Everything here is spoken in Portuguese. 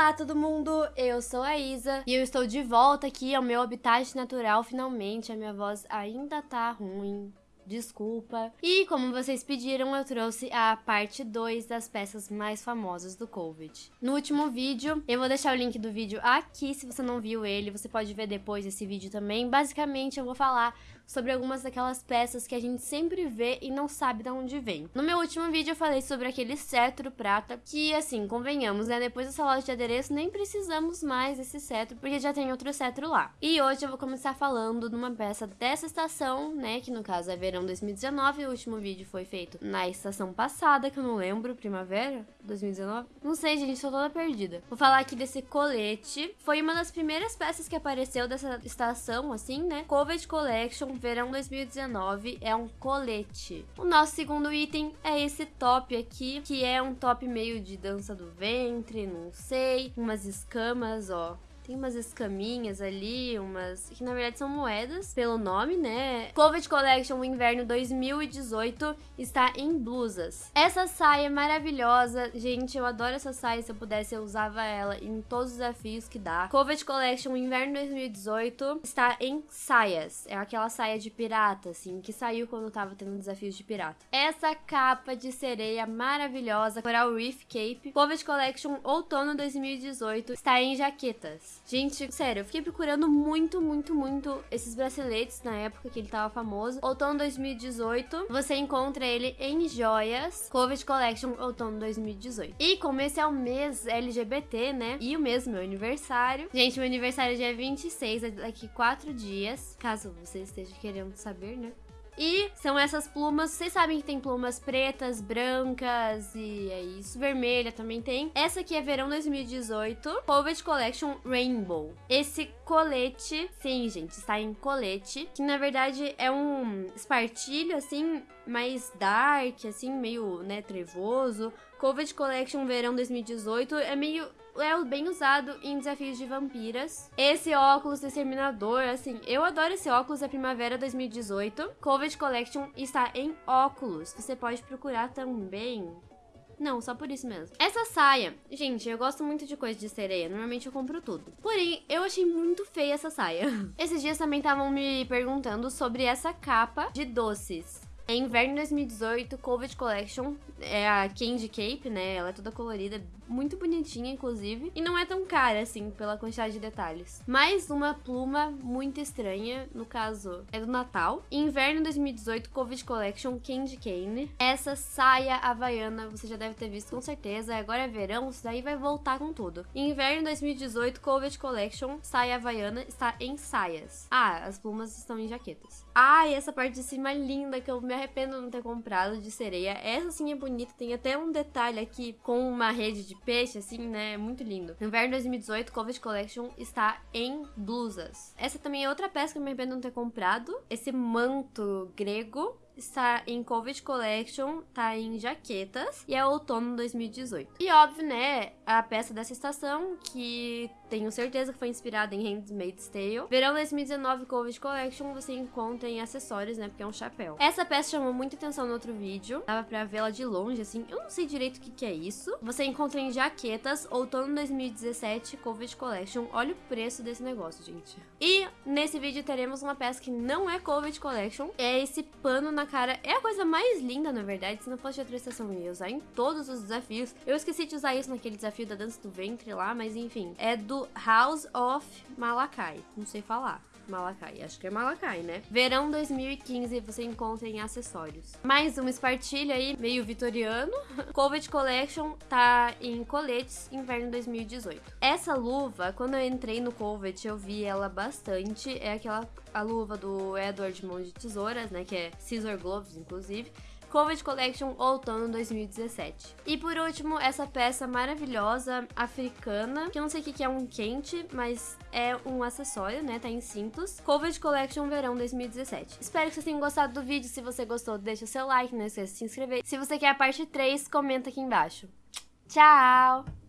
Olá todo mundo, eu sou a Isa e eu estou de volta aqui ao meu habitat natural finalmente. A minha voz ainda tá ruim, desculpa. E como vocês pediram, eu trouxe a parte 2 das peças mais famosas do Covid. No último vídeo, eu vou deixar o link do vídeo aqui, se você não viu ele, você pode ver depois desse vídeo também. Basicamente, eu vou falar sobre algumas daquelas peças que a gente sempre vê e não sabe de onde vem. No meu último vídeo eu falei sobre aquele cetro prata, que assim, convenhamos, né, depois dessa loja de adereço nem precisamos mais desse cetro, porque já tem outro cetro lá. E hoje eu vou começar falando de uma peça dessa estação, né, que no caso é verão 2019, o último vídeo foi feito na estação passada, que eu não lembro, primavera 2019? Não sei, gente, tô toda perdida. Vou falar aqui desse colete, foi uma das primeiras peças que apareceu dessa estação, assim, né, Covid Collection verão 2019 é um colete. O nosso segundo item é esse top aqui, que é um top meio de dança do ventre, não sei, umas escamas, ó, tem umas escaminhas ali, umas. que na verdade são moedas, pelo nome, né? Covid Collection Inverno 2018 está em blusas. Essa saia é maravilhosa. Gente, eu adoro essa saia. Se eu pudesse, eu usava ela em todos os desafios que dá. Covid Collection Inverno 2018 está em saias. É aquela saia de pirata, assim, que saiu quando tava tendo desafios de pirata. Essa capa de sereia maravilhosa, Coral Reef Cape, Covid Collection Outono 2018, está em jaquetas. Gente, sério, eu fiquei procurando muito, muito, muito esses braceletes na época que ele tava famoso. Outono 2018, você encontra ele em joias. Covid Collection Outono 2018. E como esse é o mês LGBT, né? E o mês meu aniversário. Gente, meu aniversário é dia 26, é daqui 4 dias. Caso você esteja querendo saber, né? E são essas plumas, vocês sabem que tem plumas pretas, brancas e é isso, vermelha também tem. Essa aqui é verão 2018, Covid Collection Rainbow. Esse colete, sim gente, está em colete, que na verdade é um espartilho assim, mais dark, assim, meio, né, trevoso. Covid Collection Verão 2018 é meio é bem usado em desafios de vampiras. Esse óculos exterminador, assim, eu adoro esse óculos da Primavera 2018. Covid Collection está em óculos. Você pode procurar também. Não, só por isso mesmo. Essa saia, gente, eu gosto muito de coisa de sereia. Normalmente eu compro tudo. Porém, eu achei muito feia essa saia. Esses dias também estavam me perguntando sobre essa capa de doces. É inverno 2018, Covid Collection. É a Candy Cape, né? Ela é toda colorida, muito bonitinha, inclusive. E não é tão cara, assim, pela quantidade de detalhes. Mais uma pluma muito estranha, no caso, é do Natal. Inverno 2018, Covid Collection, Candy Cane. Essa saia havaiana, você já deve ter visto com certeza. Agora é verão, isso daí vai voltar com tudo. Inverno 2018, Covid Collection, saia havaiana, está em saias. Ah, as plumas estão em jaquetas. Ah, e essa parte de cima é linda, que eu me arrependo de não ter comprado de sereia. Essa sim é bonita, tem até um detalhe aqui com uma rede de peixe, assim, né? Muito lindo. Inverno 2018, Covid Collection está em blusas. Essa também é outra peça que eu me arrependo de não ter comprado. Esse manto grego está em Covid Collection, tá em jaquetas e é outono 2018. E óbvio, né, a peça dessa estação que tenho certeza que foi inspirada em Handmaid's Tale. Verão 2019 Covid Collection você encontra em acessórios, né, porque é um chapéu. Essa peça chamou muita atenção no outro vídeo, dava pra vê-la de longe, assim, eu não sei direito o que que é isso. Você encontra em jaquetas, outono 2017 Covid Collection. Olha o preço desse negócio, gente. E nesse vídeo teremos uma peça que não é Covid Collection, é esse pano na cara. É a coisa mais linda, na verdade. Se não fosse de outra eu ia usar em todos os desafios. Eu esqueci de usar isso naquele desafio da dança do ventre lá, mas enfim. É do House of Malakai. Não sei falar. Malakai, acho que é Malakai, né? Verão 2015 você encontra em acessórios. Mais uma espartilha aí, meio vitoriano. Covid Collection tá em coletes, inverno 2018. Essa luva, quando eu entrei no Covid, eu vi ela bastante. É aquela a luva do Edward Mão de Tesouras, né? Que é Scissor Gloves, inclusive. Covid Collection Outono 2017. E por último, essa peça maravilhosa africana, que eu não sei o que é um quente, mas é um acessório, né? Tá em cintos. Covid Collection Verão 2017. Espero que vocês tenham gostado do vídeo. Se você gostou, deixa seu like, não esqueça de se inscrever. Se você quer a parte 3, comenta aqui embaixo. Tchau!